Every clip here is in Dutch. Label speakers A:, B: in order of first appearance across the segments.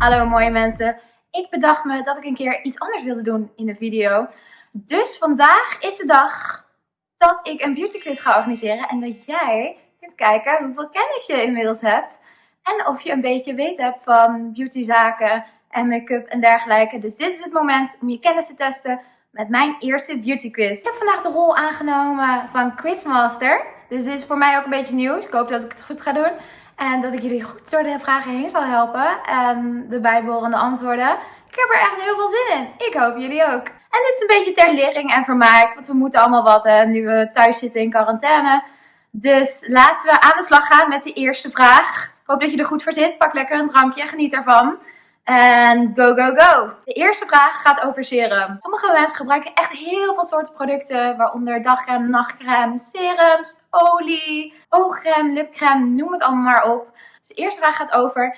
A: Hallo mooie mensen. Ik bedacht me dat ik een keer iets anders wilde doen in de video. Dus vandaag is de dag dat ik een beauty quiz ga organiseren. En dat jij kunt kijken hoeveel kennis je inmiddels hebt. En of je een beetje weet hebt van beautyzaken en make-up en dergelijke. Dus dit is het moment om je kennis te testen met mijn eerste beauty quiz. Ik heb vandaag de rol aangenomen van quizmaster. Dus dit is voor mij ook een beetje nieuws. Ik hoop dat ik het goed ga doen. En dat ik jullie goed door de vragen heen zal helpen. En de bijbehorende antwoorden. Ik heb er echt heel veel zin in. Ik hoop jullie ook. En dit is een beetje ter lering en vermaak. Want we moeten allemaal wat hè, nu we thuis zitten in quarantaine. Dus laten we aan de slag gaan met de eerste vraag. Ik hoop dat je er goed voor zit. Pak lekker een drankje. Geniet ervan. En go, go, go! De eerste vraag gaat over serum. Sommige mensen gebruiken echt heel veel soorten producten, waaronder dagcreme, nachtcreme, serums, olie, oogcreme, lipcreme, noem het allemaal maar op. Dus de eerste vraag gaat over,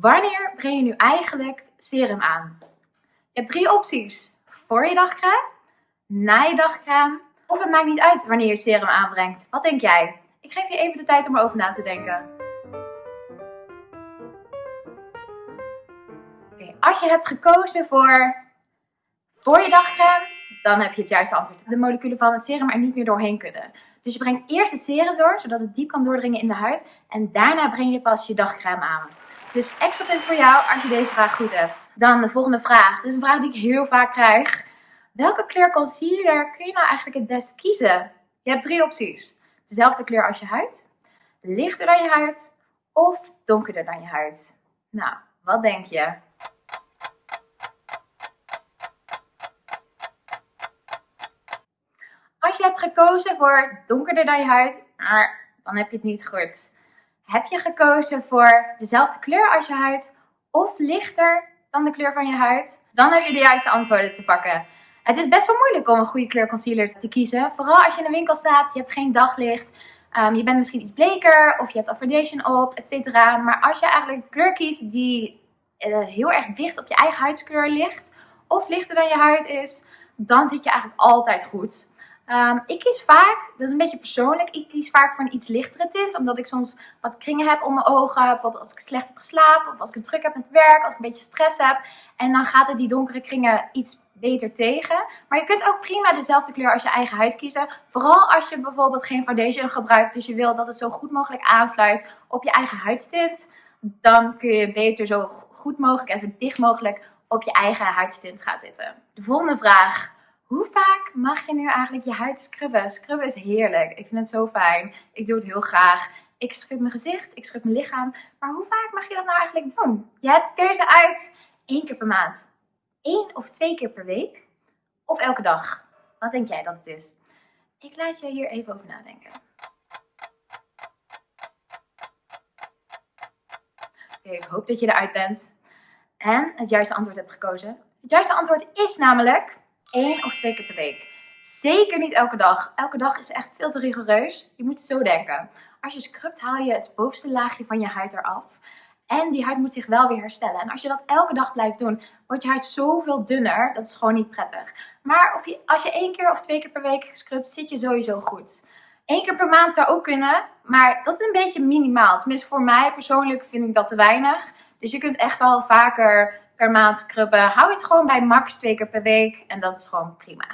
A: wanneer breng je nu eigenlijk serum aan? Je hebt drie opties. Voor je dagcreme, na je dagcreme, of het maakt niet uit wanneer je serum aanbrengt. Wat denk jij? Ik geef je even de tijd om erover na te denken. Als je hebt gekozen voor voor je dagcreme, dan heb je het juiste antwoord. De moleculen van het serum er niet meer doorheen kunnen. Dus je brengt eerst het serum door, zodat het diep kan doordringen in de huid. En daarna breng je pas je dagcreme aan. Dus extra punt voor jou als je deze vraag goed hebt. Dan de volgende vraag. Dit is een vraag die ik heel vaak krijg. Welke kleur concealer kun je nou eigenlijk het best kiezen? Je hebt drie opties. Dezelfde kleur als je huid, lichter dan je huid of donkerder dan je huid. Nou, wat denk je? Als je hebt gekozen voor donkerder dan je huid, dan heb je het niet goed. Heb je gekozen voor dezelfde kleur als je huid of lichter dan de kleur van je huid, dan heb je de juiste antwoorden te pakken. Het is best wel moeilijk om een goede kleur concealer te kiezen. Vooral als je in een winkel staat, je hebt geen daglicht, um, je bent misschien iets bleker of je hebt al foundation op, etc. Maar als je eigenlijk de kleur kiest die uh, heel erg dicht op je eigen huidskleur ligt, of lichter dan je huid is, dan zit je eigenlijk altijd goed. Um, ik kies vaak, dat is een beetje persoonlijk, ik kies vaak voor een iets lichtere tint. Omdat ik soms wat kringen heb om mijn ogen. Bijvoorbeeld als ik slecht heb geslapen of als ik druk heb met werk, als ik een beetje stress heb. En dan gaat het die donkere kringen iets beter tegen. Maar je kunt ook prima dezelfde kleur als je eigen huid kiezen. Vooral als je bijvoorbeeld geen foundation gebruikt. Dus je wil dat het zo goed mogelijk aansluit op je eigen huidstint. Dan kun je beter zo goed mogelijk en zo dicht mogelijk op je eigen huidstint gaan zitten. De volgende vraag. Hoe vaak mag je nu eigenlijk je huid scrubben? Scrubben is heerlijk. Ik vind het zo fijn. Ik doe het heel graag. Ik scrub mijn gezicht, ik scrub mijn lichaam. Maar hoe vaak mag je dat nou eigenlijk doen? Je hebt keuze uit één keer per maand, één of twee keer per week of elke dag. Wat denk jij dat het is? Ik laat je hier even over nadenken. Oké, ik hoop dat je eruit bent en het juiste antwoord hebt gekozen. Het juiste antwoord is namelijk één of twee keer per week. Zeker niet elke dag. Elke dag is echt veel te rigoureus. Je moet zo denken. Als je scrubt haal je het bovenste laagje van je huid eraf. En die huid moet zich wel weer herstellen. En als je dat elke dag blijft doen, wordt je huid zoveel dunner. Dat is gewoon niet prettig. Maar of je, als je één keer of twee keer per week scrubt, zit je sowieso goed. Eén keer per maand zou ook kunnen, maar dat is een beetje minimaal. Tenminste voor mij persoonlijk vind ik dat te weinig. Dus je kunt echt wel vaker per maand scrubben. Hou het gewoon bij max twee keer per week en dat is gewoon prima.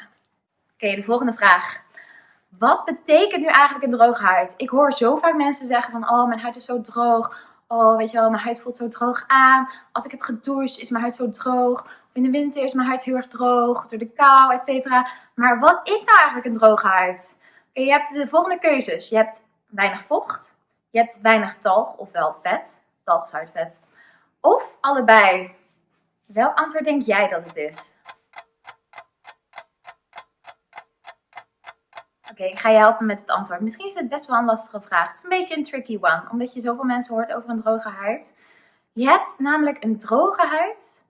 A: Oké, de volgende vraag. Wat betekent nu eigenlijk een droge huid? Ik hoor zo vaak mensen zeggen van, oh mijn huid is zo droog. Oh, weet je wel, mijn huid voelt zo droog aan. Als ik heb gedoucht is mijn huid zo droog. Of in de winter is mijn huid heel erg droog door de kou, et cetera. Maar wat is nou eigenlijk een droge huid? Oké, je hebt de volgende keuzes. Je hebt weinig vocht. Je hebt weinig talg, ofwel vet. Talg is huidvet. Of allebei. Welk antwoord denk jij dat het is? Oké, ik ga je helpen met het antwoord. Misschien is het best wel een lastige vraag. Het is een beetje een tricky one, omdat je zoveel mensen hoort over een droge huid. Je hebt namelijk een droge huid,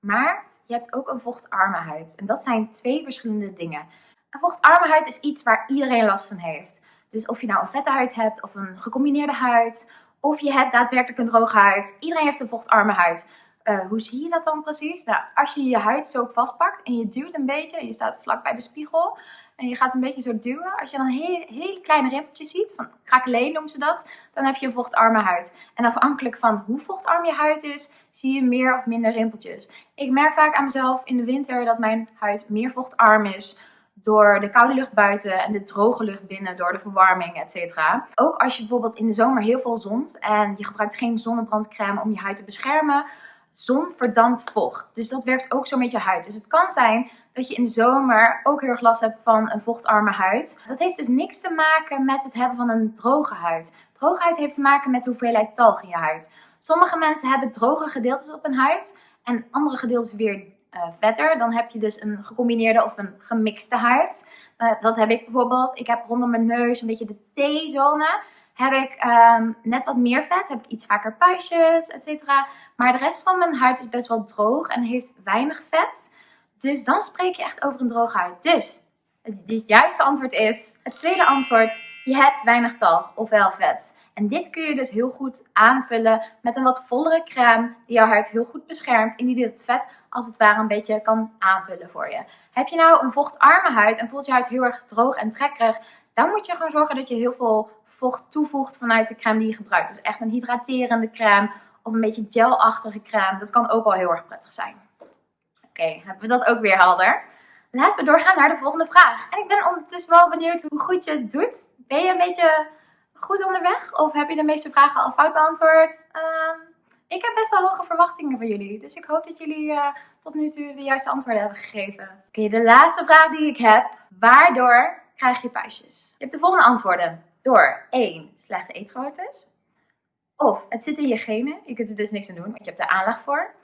A: maar je hebt ook een vochtarme huid. En dat zijn twee verschillende dingen. Een vochtarme huid is iets waar iedereen last van heeft. Dus of je nou een vette huid hebt of een gecombineerde huid, of je hebt daadwerkelijk een droge huid. Iedereen heeft een vochtarme huid. Uh, hoe zie je dat dan precies? Nou, als je je huid zo vastpakt en je duwt een beetje je staat vlak bij de spiegel en je gaat een beetje zo duwen. Als je dan hele, hele kleine rimpeltjes ziet, van krakeleen noemen ze dat, dan heb je een vochtarme huid. En afhankelijk van hoe vochtarm je huid is, zie je meer of minder rimpeltjes. Ik merk vaak aan mezelf in de winter dat mijn huid meer vochtarm is door de koude lucht buiten en de droge lucht binnen door de verwarming, etc. Ook als je bijvoorbeeld in de zomer heel veel zont en je gebruikt geen zonnebrandcrème om je huid te beschermen, zon verdampt vocht. Dus dat werkt ook zo met je huid. Dus het kan zijn dat je in de zomer ook heel erg last hebt van een vochtarme huid. Dat heeft dus niks te maken met het hebben van een droge huid. Droge huid heeft te maken met de hoeveelheid talg in je huid. Sommige mensen hebben droge gedeeltes op hun huid en andere gedeeltes weer uh, vetter. Dan heb je dus een gecombineerde of een gemixte huid. Uh, dat heb ik bijvoorbeeld. Ik heb rondom mijn neus een beetje de T-zone. Heb ik um, net wat meer vet, heb ik iets vaker puistjes, etc. Maar de rest van mijn huid is best wel droog en heeft weinig vet. Dus dan spreek je echt over een droge huid. Dus het juiste antwoord is, het tweede antwoord, je hebt weinig talg, ofwel vet. En dit kun je dus heel goed aanvullen met een wat vollere crème die jouw huid heel goed beschermt en die dit vet als het ware een beetje kan aanvullen voor je. Heb je nou een vochtarme huid en voelt je huid heel erg droog en trekkerig, dan moet je gewoon zorgen dat je heel veel vocht toevoegt vanuit de crème die je gebruikt. Dus echt een hydraterende crème of een beetje gelachtige crème. Dat kan ook wel heel erg prettig zijn. Oké, hebben we dat ook weer helder. Laten we doorgaan naar de volgende vraag. En ik ben ondertussen wel benieuwd hoe goed je het doet. Ben je een beetje goed onderweg? Of heb je de meeste vragen al fout beantwoord? Ehm, ik heb best wel hoge verwachtingen van jullie. Dus ik hoop dat jullie uh, tot nu toe de juiste antwoorden hebben gegeven. Oké, de laatste vraag die ik heb. Waardoor krijg je puistjes? Je hebt de volgende antwoorden. Door 1. Slechte eetgewoontes. Of het zit in je genen. Je kunt er dus niks aan doen, want je hebt er aanleg voor.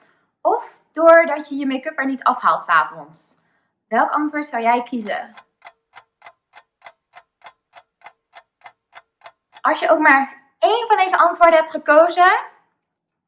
A: Of doordat je je make-up er niet afhaalt s'avonds. Welk antwoord zou jij kiezen? Als je ook maar één van deze antwoorden hebt gekozen,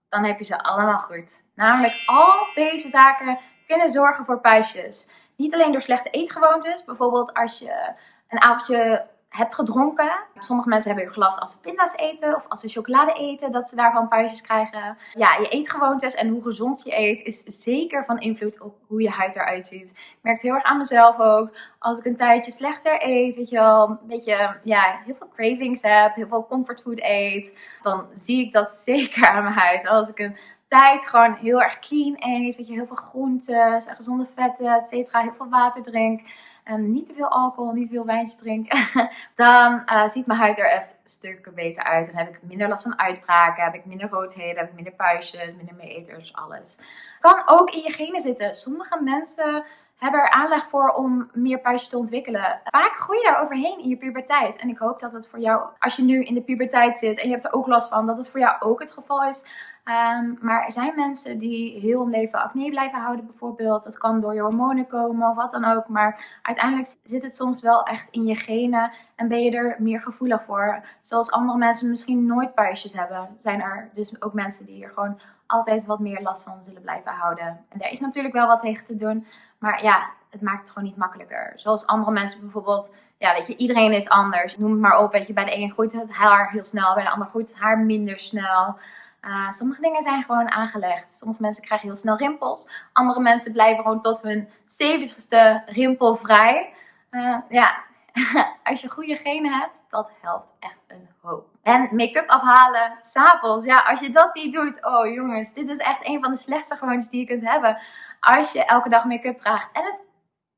A: dan heb je ze allemaal goed. Namelijk al deze zaken kunnen zorgen voor puistjes. Niet alleen door slechte eetgewoontes, bijvoorbeeld als je een avondje hebt gedronken. Sommige mensen hebben heel glas als ze pinda's eten of als ze chocolade eten, dat ze daarvan puistjes krijgen. Ja, je eetgewoontes en hoe gezond je eet is zeker van invloed op hoe je huid eruit ziet. Ik merk het heel erg aan mezelf ook. Als ik een tijdje slechter eet, weet je wel, een beetje, ja, heel veel cravings heb, heel veel comfortfood eet, dan zie ik dat zeker aan mijn huid. Als ik een tijd gewoon heel erg clean eet, weet je, heel veel groentes en gezonde vetten, et cetera, heel veel water drink en niet te veel alcohol, niet veel wijntjes drinken, dan uh, ziet mijn huid er echt stukken beter uit. Dan heb ik minder last van uitbraken, heb ik minder roodheden, heb ik minder puistjes, minder meeters, alles. Kan ook in je genen zitten. Sommige mensen hebben er aanleg voor om meer puistjes te ontwikkelen. Vaak groei je daar overheen in je puberteit. En ik hoop dat het voor jou, als je nu in de puberteit zit en je hebt er ook last van, dat het voor jou ook het geval is. Ehm, maar er zijn mensen die heel hun leven acne blijven houden bijvoorbeeld. Dat kan door je hormonen komen of wat dan ook. Maar uiteindelijk zit het soms wel echt in je genen en ben je er meer gevoelig voor. Zoals andere mensen misschien nooit puistjes hebben, zijn er dus ook mensen die er gewoon altijd wat meer last van zullen blijven houden. En daar is natuurlijk wel wat tegen te doen. Maar ja, het maakt het gewoon niet makkelijker. Zoals andere mensen bijvoorbeeld ja, weet je, iedereen is anders. Noem het maar op, weet je, bij de een groeit het haar heel snel, bij de ander groeit het haar minder snel. Uh, sommige dingen zijn gewoon aangelegd. Sommige mensen krijgen heel snel rimpels. Andere mensen blijven gewoon tot hun 70ste rimpelvrij. Uh, ja, als je goede genen hebt, dat helpt echt een hoop. En make-up afhalen s'avonds. Ja, als je dat niet doet, oh jongens, dit is echt een van de slechtste gewoontes die je kunt hebben. Als je elke dag make-up draagt. En het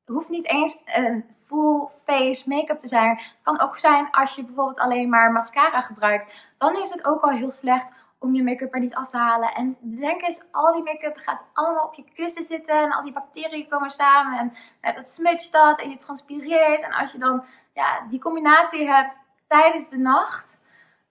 A: hoeft niet eens een full face make-up te zijn. Het kan ook zijn als je bijvoorbeeld alleen maar mascara gebruikt. Dan is het ook al heel slecht om je make-up er niet af te halen. En denk eens, al die make-up gaat allemaal op je kussen zitten. En al die bacteriën komen samen. En ja, dat smudgt dat en je transpireert. En als je dan ja, die combinatie hebt tijdens de nacht.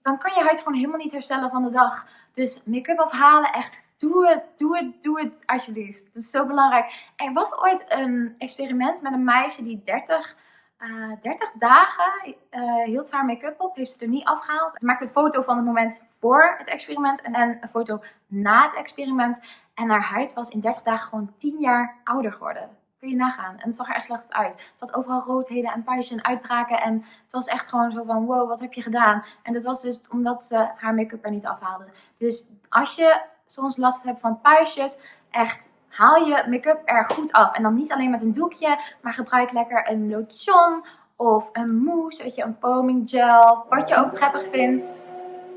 A: Dan kan je huid gewoon helemaal niet herstellen van de dag. Dus make-up afhalen, echt doe het, doe het, doe het alsjeblieft. Dat is zo belangrijk. Er was ooit een experiment met een meisje die 30 uh, eh, 30 dagen uh, hield ze haar make-up op, heeft ze er niet afgehaald. Ze maakte een foto van het moment voor het experiment en een foto na het experiment. En haar huid was in 30 dagen gewoon 10 jaar ouder geworden. Kun je nagaan. En het zag er echt slecht uit. Ze had overal roodheden en puistjes en uitbraken. En het was echt gewoon zo van, wow, wat heb je gedaan? En dat was dus omdat ze haar make-up er niet afhaalde. Dus als je soms last hebt van puistjes, echt haal je make-up er goed af. En dan niet alleen met een doekje, maar gebruik lekker een lotion of een mousse, weet je, een foaming gel, wat je ook prettig vindt.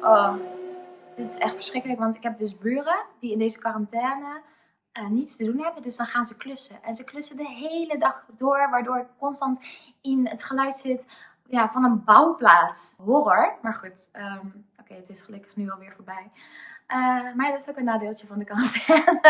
A: Oh, dit is echt verschrikkelijk, want ik heb dus buren die in deze quarantaine uh, niets te doen hebben. Dus dan gaan ze klussen. En ze klussen de hele dag door, waardoor ik constant in het geluid zit ja, van een bouwplaats. Horror, maar goed. Ehm, oké, het is gelukkig nu alweer voorbij. Uh, maar dat is ook een nadeeltje van de quarantaine.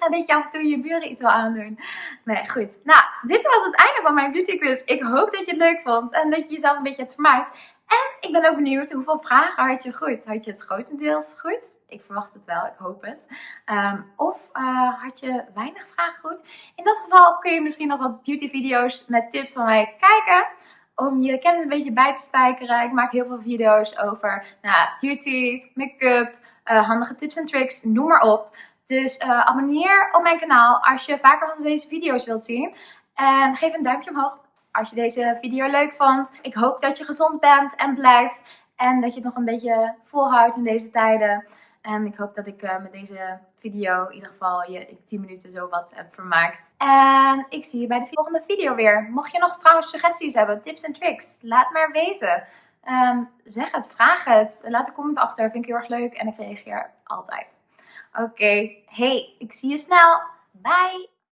A: dat je af en toe je buren iets wil aandoen. Nee, goed. Nou, dit was het einde van mijn beauty quiz. Ik hoop dat je het leuk vond en dat je jezelf een beetje hebt vermaakt. En ik ben ook benieuwd hoeveel vragen had je goed? Had je het grotendeels goed? Ik verwacht het wel, ik hoop het. Um, of uh, had je weinig vragen goed? In dat geval kun je misschien nog wat beauty video's met tips van mij kijken om je kennis een beetje bij te spijkeren. Ik maak heel veel video's over nou, beauty, make-up, handige tips en tricks, noem maar op. Dus uh, abonneer op mijn kanaal als je vaker van deze video's wilt zien. En geef een duimpje omhoog als je deze video leuk vond. Ik hoop dat je gezond bent en blijft. En dat je het nog een beetje volhoudt in deze tijden. En ik hoop dat ik uh, met deze video in ieder geval je in 10 minuten zo wat heb vermaakt. En ik zie je bij de volgende video weer. Mocht je nog trouwens suggesties hebben, tips en tricks, laat maar weten. Um, zeg het, vraag het. Laat een comment achter, vind ik heel erg leuk en ik reageer altijd. Oké, hey, ik zie je snel. Bye!